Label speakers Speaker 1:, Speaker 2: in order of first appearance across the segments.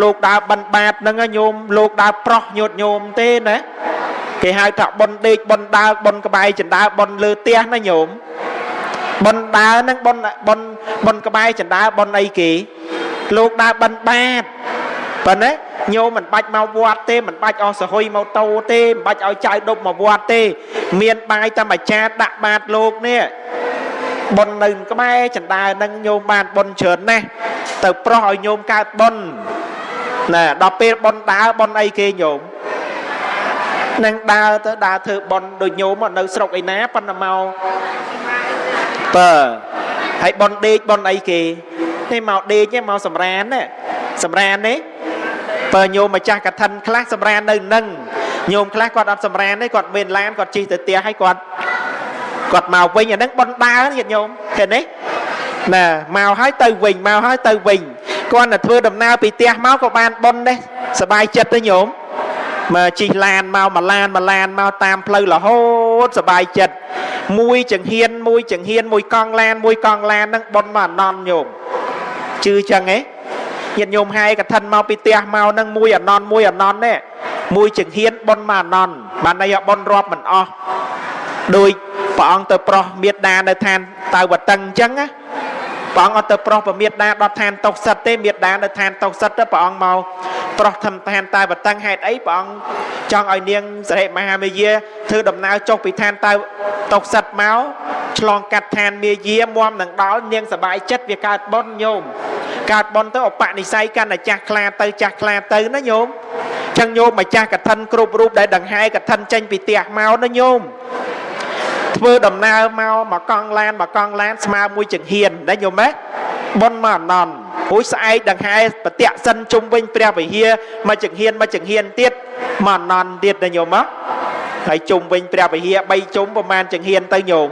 Speaker 1: លោកដើរបិណ្ឌបាតហ្នឹងណាញោមលោកដើរប្រោះញាតញោមទេណាគេហៅថាបនដេកបនដើរបនក្បែរចណ្ដើបនលើផ្ទះណាញោមបនដើរហ្នឹងបនបនបនក្បែរចណ្ដើបនអីគេ លោកដើរបិណ្ឌបាតប៉ុណ្ណាញោមមិនបាច់មកវត្តទេមិនបាច់អស់សហុយម៉ូតូទេមិនបាច់ឲ្យចៅដប់មកវត្តទេ មានបាយតែមួយចានដាក់បាតលោកនេះបុណ្យនៅក្បែរចណ្ដើនឹងញោមបានបុណ្យច្រើនណាស់ទៅប្រោះឲ្យញោមកើតបុណ្យ ណាដល់ពេលបុណ្យដើរបុណ្យអីគេញោមនឹងដើរទៅដើរធ្វើបុណ្យដូចញោមនៅស្រុកឯណាប៉ុន្តែមកបើហើយបុណ្យដេកបុណ្យអីគេនេះមកដេកទេមកសម្រានណាសម្រាននេះបើញោមម្ចាស់កឋិនខ្លះសម្រាននៅនឹងញោមខ្លះគាត់អត់សម្រានទេគាត់មានឡានគាត់ជិះទៅផ្ទះហើយគាត់គាត់មកវិញអាហ្នឹងបុណ្យដើរញាតិញោមឃើញទេណាមកហើយទៅវិញមកហើយទៅវិញ គាត់ទៅធ្វើដំណើរពីផ្ទះមកក៏បានបុណ្យដែរសบายចិត្តទេញោមមកជិះឡានមកមួយឡានមួយឡានមកតាមផ្លូវរហូតសบายចិត្តមួយចង្ហៀនមួយចង្ហៀនមួយកង់ឡានមួយកង់ឡានហ្នឹងបុណ្យមកអនន្តញោមជឿចឹងហ៎ញាតិញោមហើយកឋិនមកពីផ្ទះមកហ្នឹងមួយអនន្តមួយអនន្តនេះមួយចង្ហៀនបុណ្យមកអនន្តបានន័យបុណ្យរាប់មិនអស់ដោយព្រះអង្គទៅប្រោះមេត្តានៅឋានតៅវតឹងអញ្ចឹងណា ព្រះអង្គអត់ទៅប្រោះពមេត្តាដល់ឋានតុសិតទេមេត្តានៅឋានតុសិតទៅព្រះអង្គមកប្រោះឋានឋានតៅវតឹងហេតុអីព្រះអង្គចង់ឲ្យនាងសិរិមហាមាយាធ្វើដំណើរចុះពីឋានតៅតុសិតមកឆ្លងកាត់ឋានមាយាមមនឹងដល់នាងសបាយចិត្តវាកើតបុណ្យញោមកើតបុណ្យទៅឧបនិស្ស័យកាន់តែចាស់ខ្លាទៅចាស់ខ្លាទៅណាញោមចឹងញោមម្ចាស់កឋិនគ្រប់រូបដែលដង្ហែកឋិនចេញពីផ្ទះមកណាញោម ធ្វើដំណើរមកមកកង់ឡានមកកង់ឡានស្មើមួយចង្ហៀនណាញោមណាប៉ុនមកអនន្តរួចស្អែកដង្ហែប្រតិសិនជុំវិញព្រះវិហារមកចង្ហៀនមកចង្ហៀនទៀតមកអនន្តទៀតណាញោមណាហើយជុំវិញព្រះវិហារ3ជុំប្រមាណចង្ហៀនទៅញោម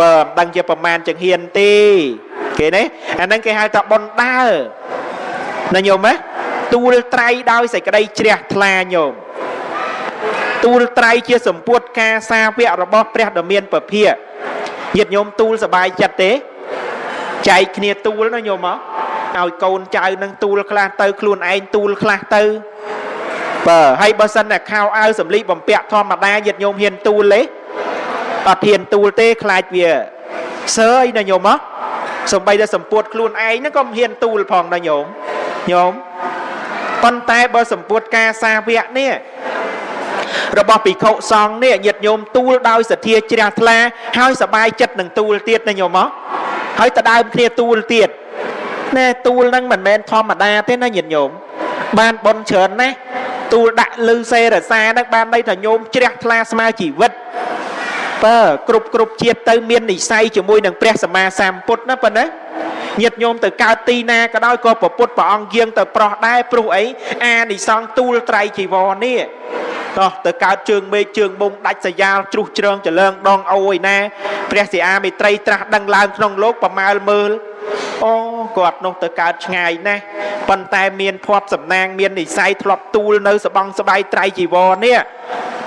Speaker 1: បើមិនដឹងជាប្រមាណចង្ហៀនទេគេណាអាហ្នឹងគេហៅថាប៉ុនដើរណាញោមណាទូលត្រៃដោយសេចក្តីជ្រះថ្លាញោម ទូលត្រៃជាសម្ពុតការសាវករបស់ព្រះដ៏មានពភាញាតិញោមទូលសบายចិត្តទេចែកគ្នាទូលណាញោមមកឲ្យកូនចៅនឹងទូលខ្លះទៅខ្លួនឯងទូលខ្លះទៅបើហើយបើសិនតែខោអាវសម្លីបំពាក់ធម្មតាញាតិញោមហ៊ានទូលទេអត់ហ៊ានទូលទេខ្លាចវាសើអីណាញោមមកសំបីតែសម្ពុតខ្លួនឯងហ្នឹងក៏មិនហ៊ានទូលផងដែរញោមញោមប៉ុន្តែបើសម្ពុតការសាវកនេះ របស់ភិក្ខុសង្ឃនេះញាតិញោមទូលដោយសទ្ធាជ្រះថ្លាហើយសบายចិត្តនឹងទូលទៀតណាញោមមកហើយតដើមគ្នាទូលទៀតណែទូលហ្នឹងមិនមែនធម្មតាទេណាញាតិញោមបានបនច្រើនណាស់ទូលដាក់លឺសេរសាហ្នឹងបានន័យថាញោមជ្រះថ្លាស្មើជីវិតបើគ្រប់គ្រប់ជាតិទៅមាននិស័យជាមួយនឹងព្រះសម្មាសម្ពុទ្ធណាប៉ុណ្ណាញាតិញោមទៅកើតទីណាក៏ដោយក៏ប្រពុតព្រះអង្គយាងទៅប្រោះដែរព្រោះអីអានិសង្ឃទូលត្រៃជីវរនេះ តោះទៅកើតជើងមេឃជើងមុំដាច់សយ៉ាលជ្រុះជ្រើងចលើងដងអូឯណាព្រះសិអាមេត្រីត្រាស់ដឹងឡើងក្នុងលោកប្រមាលមើលអូគាត់នោះទៅកើតឆ្ងាយណាស់ប៉ុន្តែមានភ័ព្វសំណាងមាននិស័យធ្លាប់ទូលនៅសបងស្បៃត្រៃជីវរនេះ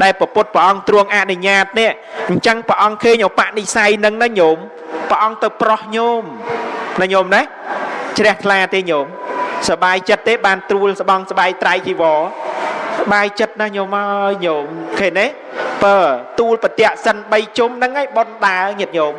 Speaker 1: ដែលប្រពុតព្រះអង្គទ្រង់អនុញ្ញាតនេះអញ្ចឹងព្រះអង្គឃើញឧបនិស្ស័យនឹងណាញោមព្រះអង្គទៅប្រោះញោមណាញោមណាជ្រះថ្លាទេញោមសបាយចិត្តទេបានត្រួលស្បងស្បៃត្រៃជីវរ បាយចិត្តណាស់ញោមអើយញោមឃើញទេបើទូលបតិសិន3ជុំហ្នឹងឯងប៉ុនដើញាតញោម